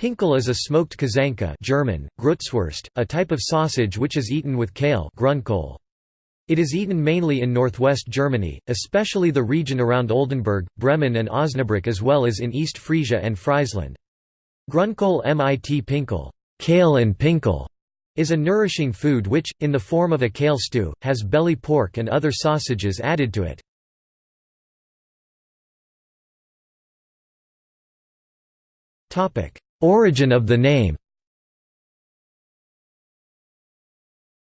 Pinkel is a smoked kazanka German, Grützwurst, a type of sausage which is eaten with kale Grünkohl. It is eaten mainly in northwest Germany, especially the region around Oldenburg, Bremen and Osnabrück as well as in East Frisia and Friesland. Grünkohl mit Pinkel, kale and Pinkel, is a nourishing food which, in the form of a kale stew, has belly pork and other sausages added to it. Origin of the name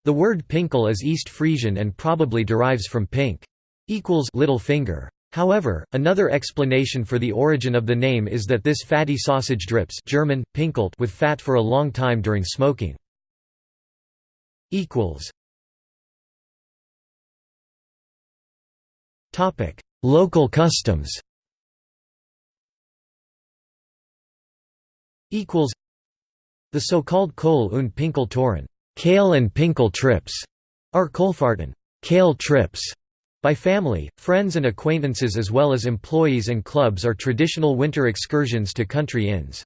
The word Pinkel is East Frisian and probably derives from pink equals little finger. However, another explanation for the origin of the name is that this fatty sausage drips German, pinkelt with fat for a long time during smoking. Local customs The so-called Kohl und Pinkel Touren kale and Pinkel trips, are Kohlfahrten kale trips, by family, friends and acquaintances as well as employees and clubs are traditional winter excursions to country inns.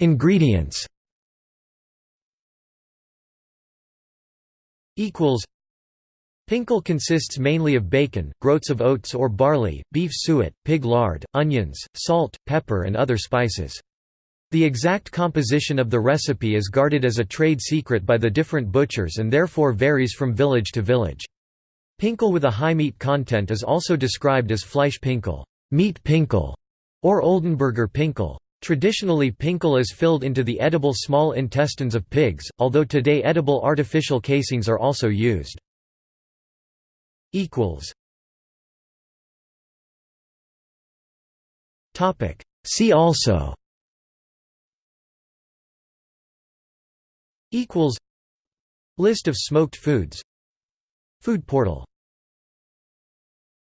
Ingredients Pinkel consists mainly of bacon, groats of oats or barley, beef suet, pig lard, onions, salt, pepper and other spices. The exact composition of the recipe is guarded as a trade secret by the different butchers and therefore varies from village to village. Pinkel with a high meat content is also described as Fleischpinkel, meat pinkel, or Oldenburger Pinkel. Traditionally pinkel is filled into the edible small intestines of pigs, although today edible artificial casings are also used. Equals. Topic. See also. Equals. List of smoked foods. Food portal